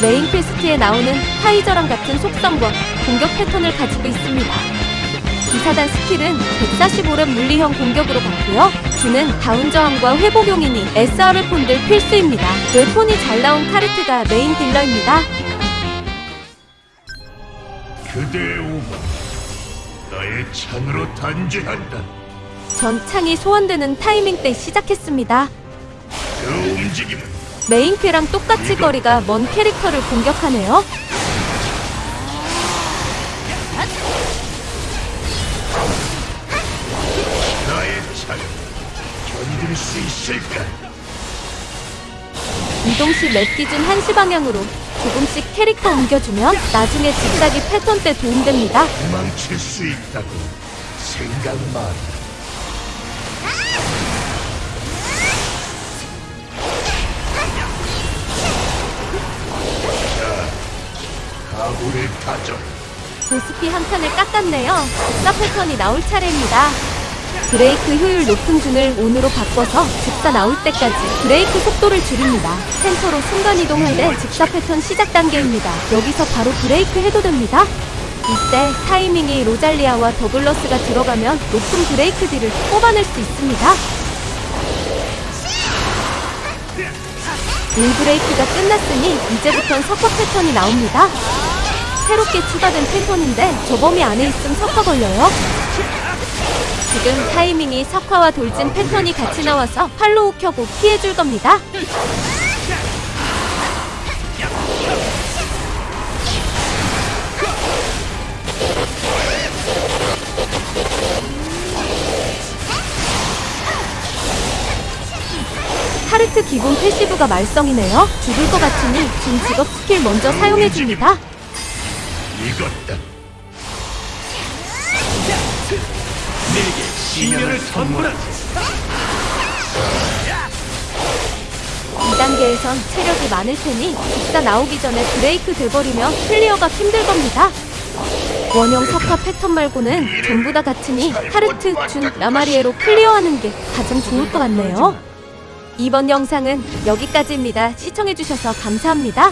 main quest에 나오는 타이저랑 같은 속성과 공격 패턴을 가지고 있습니다. 기사단 skill은 145렙 물리형 공격으로 받고요. 주는 다운 저항과 회복용이니 SR을 폰들 필수입니다. weapon이 잘 나온 카르트가 메인 딜러입니다. 그대의 오만 나의 창으로 단죄한다. 전 창이 소환되는 타이밍 때 시작했습니다. 그 움직임은 메인 퀘랑 똑같이 거리가 먼 캐릭터를 공격하네요. 이동 시 map 기준 1시 방향으로 조금씩 캐릭터 옮겨주면 나중에 직사기 패턴 때 도움됩니다. 도망칠 수 있다고 생각 마 각오를 다져. 보스피 한 칸을 깎았네요. 패턴이 나올 차례입니다. 브레이크 효율 높은 준을 온으로 바꿔서 직사 나올 때까지 브레이크 속도를 줄입니다. 센터로 순간 이동할 때 직사 패턴 시작 단계입니다. 여기서 바로 브레이크 해도 됩니다. 이때 타이밍이 로잘리아와 더글러스가 들어가면 높은 브레이크 딜을 뽑아낼 수 있습니다. 일 브레이크가 끝났으니 이제부턴 석화 패턴이 나옵니다. 새롭게 추가된 패턴인데 저 범위 안에 있음 석화 걸려요. 지금 타이밍이 석화와 돌진 패턴이 같이 나와서 팔로우 켜고 피해줄 겁니다. 카르트 기본 passive가 말썽이네요. 죽을 것 같으니 준 직업 스킬 먼저 사용해줍니다. 이것다. 내게 시련을 선물하지 2단계에선 체력이 많을 테니 직사 나오기 전에 브레이크 돼버리면 clear가 힘들 겁니다. 원형 석화 패턴 말고는 전부 다 같으니 카르트, 준, 라마리에로 clear하는 게 가장 좋을 것 같네요. 이번 영상은 여기까지입니다. 시청해주셔서 감사합니다.